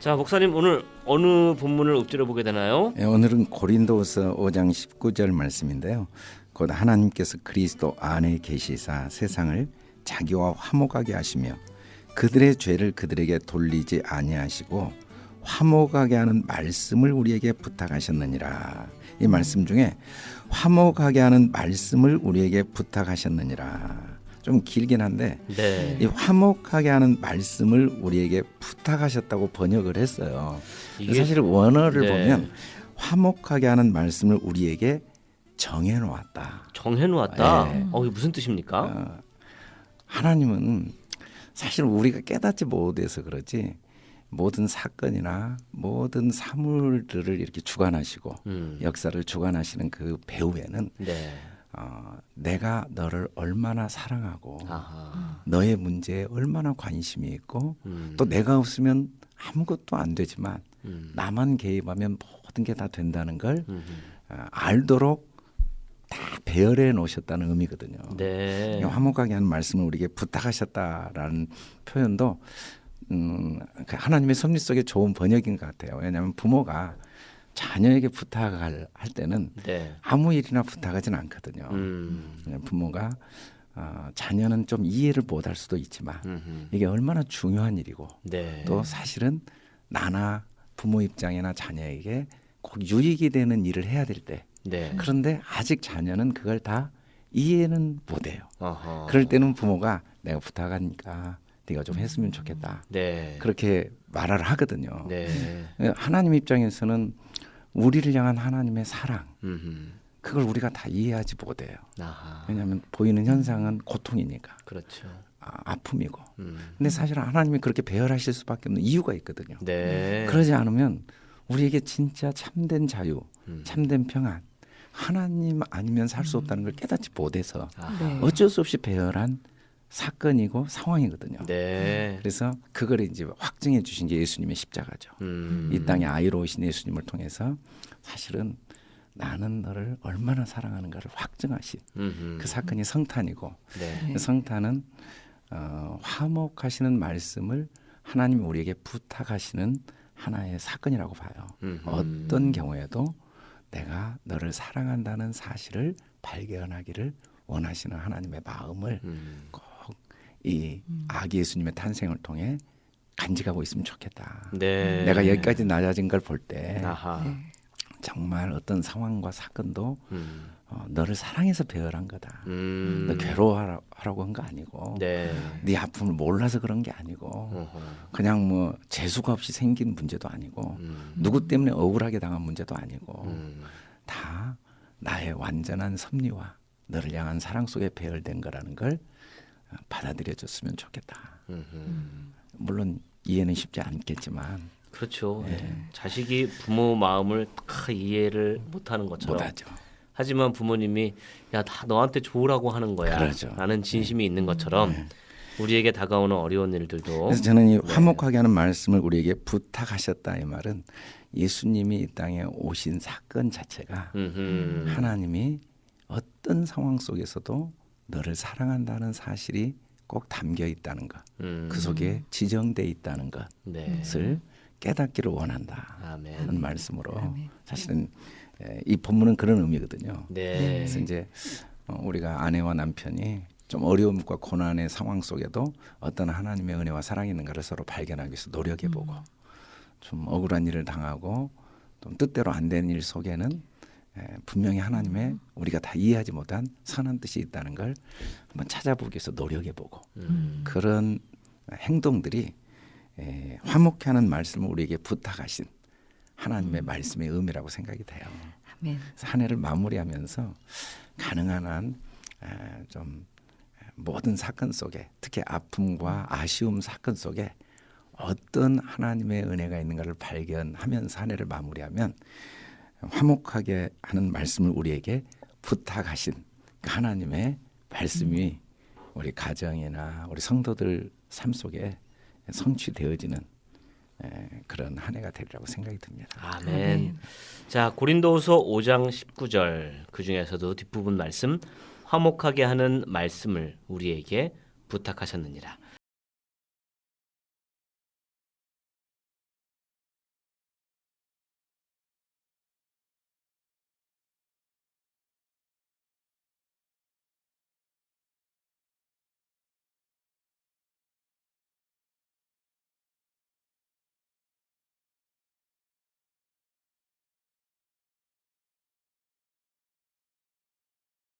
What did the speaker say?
자 목사님 오늘 어느 본문을 읊조려 보게 되나요? 예, 오늘은 고린도서 5장 19절 말씀인데요. 곧 하나님께서 그리스도 안에 계시사 세상을 자기와 화목하게 하시며 그들의 죄를 그들에게 돌리지 아니하시고 화목하게 하는 말씀을 우리에게 부탁하셨느니라. 이 말씀 중에 화목하게 하는 말씀을 우리에게 부탁하셨느니라. 좀 길긴 한데 네. 이 화목하게 하는 말씀을 우리에게 부탁하셨다고 번역을 했어요. 사실 원어를 네. 보면 화목하게 하는 말씀을 우리에게 정해 놓았다. 정해 놓았다. 네. 어 이게 무슨 뜻입니까? 어, 하나님은 사실 우리가 깨닫지 못해서 그러지 모든 사건이나 모든 사물들을 이렇게 주관하시고 음. 역사를 주관하시는 그 배후에는 네. 어, 내가 너를 얼마나 사랑하고 아하. 너의 문제에 얼마나 관심이 있고 음. 또 내가 없으면 아무것도 안 되지만 음. 나만 개입하면 모든 게 다 된다는 걸 음. 어, 알도록 다 배열해 놓으셨다는 의미거든요. 네. 화목하게 하는 말씀을 우리에게 부탁하셨다라는 표현도 음, 그 하나님의 섭리 속에 좋은 번역인 것 같아요. 왜냐하면 부모가 자녀에게 부탁을 할 때는 네. 아무 일이나 부탁하지는 않거든요. 음. 그냥 부모가 어, 자녀는 좀 이해를 못할 수도 있지만 음흠. 이게 얼마나 중요한 일이고 네. 또 사실은 나나 부모 입장이나 자녀에게 꼭 유익이 되는 일을 해야 될 때 네. 그런데 아직 자녀는 그걸 다 이해는 못해요. 어허. 그럴 때는 부모가 내가 부탁하니까 네가 좀 했으면 좋겠다. 네. 그렇게 말을 하거든요. 네. 하나님 입장에서는 우리를 향한 하나님의 사랑 음흠. 그걸 우리가 다 이해하지 못해요. 아하. 왜냐하면 보이는 현상은 고통이니까 그렇죠. 아, 아픔이고. 음. 근데 사실 하나님이 그렇게 배열하실 수밖에 없는 이유가 있거든요. 네. 그러지 않으면 우리에게 진짜 참된 자유, 음. 참된 평안, 하나님 아니면 살 수 없다는 걸 깨닫지 못해서 아하. 네. 어쩔 수 없이 배열한 사건이고 상황이거든요. 네. 그래서 그걸 이제 확증해 주신 게 예수님의 십자가죠. 음. 이 땅에 아이로 오신 예수님을 통해서 사실은 나는 너를 얼마나 사랑하는가를 확증하신 음흠. 그 사건이 성탄이고 네. 그 성탄은 어, 화목하시는 말씀을 하나님이 우리에게 부탁하시는 하나의 사건이라고 봐요. 음흠. 어떤 경우에도 내가 너를 사랑한다는 사실을 발견하기를 원하시는 하나님의 마음을 음. 꼭 이 아기 예수님의 탄생을 통해 간직하고 있으면 좋겠다. 네. 내가 여기까지 낮아진 걸 볼때 아하. 네. 정말 어떤 상황과 사건도 음. 어, 너를 사랑해서 배열한 거다. 음. 너 괴로워하라고 한 거 아니고 네. 네 아픔을 몰라서 그런 게 아니고 어허. 그냥 뭐 재수가 없이 생긴 문제도 아니고 음. 누구 때문에 억울하게 당한 문제도 아니고 음. 다 나의 완전한 섭리와 너를 향한 사랑 속에 배열된 거라는 걸 어, 받아들여 줬으면 좋겠다. 음흠. 물론 이해는 쉽지 않겠지만 그렇죠. 네. 예. 자식이 부모 마음을 다 이해를 못하는 것처럼. 못하죠. 하지만 부모님이 야 다 너한테 좋으라고 하는 거야. 그러죠. 네. 라는 진심이 있는 것처럼 우리에게 다가오는 어려운 일들도 그래서 저는 이 네. 화목하게 하는 말씀을 우리에게 부탁하셨다 이 말은 예수님이 이 땅에 오신 사건 자체가 음흠. 하나님이 어떤 상황 속에서도 너를 사랑한다는 사실이 꼭 담겨 있다는 것, 음. 그 속에 지정돼 있다는 네. 것을 깨닫기를 원한다 아멘. 하는 말씀으로 아멘. 사실은 에, 이 본문은 그런 의미거든요. 네. 그래서 이제 어, 우리가 아내와 남편이 좀 어려움과 고난의 상황 속에도 어떤 하나님의 은혜와 사랑이 있는가를 서로 발견하기 위해서 노력해보고 좀 억울한 일을 당하고 좀 뜻대로 안 되는 일 속에는 에, 분명히 하나님의 우리가 다 이해하지 못한 선한 뜻이 있다는 걸 한번 찾아보기 위해서 노력해보고 음. 그런 행동들이 에, 화목해하는 말씀을 우리에게 부탁하신 하나님의 말씀의 의미라고 생각이 돼요. 아멘. 그래서 한 해를 마무리하면서 가능한 한 에, 좀 모든 사건 속에 특히 아픔과 아쉬움 사건 속에 어떤 하나님의 은혜가 있는가를 발견하면서 한 해를 마무리하면 화목하게 하는 말씀을 우리에게 부탁하신 그 하나님의 말씀이 우리 가정이나 우리 성도들 삶 속에 성취되어지는 에, 그런 한 해가 되리라고 생각이 듭니다. 아멘. 아멘. 자, 고린도후서 5장 19절 그 중에서도 뒷부분 말씀 화목하게 하는 말씀을 우리에게 부탁하셨느니라.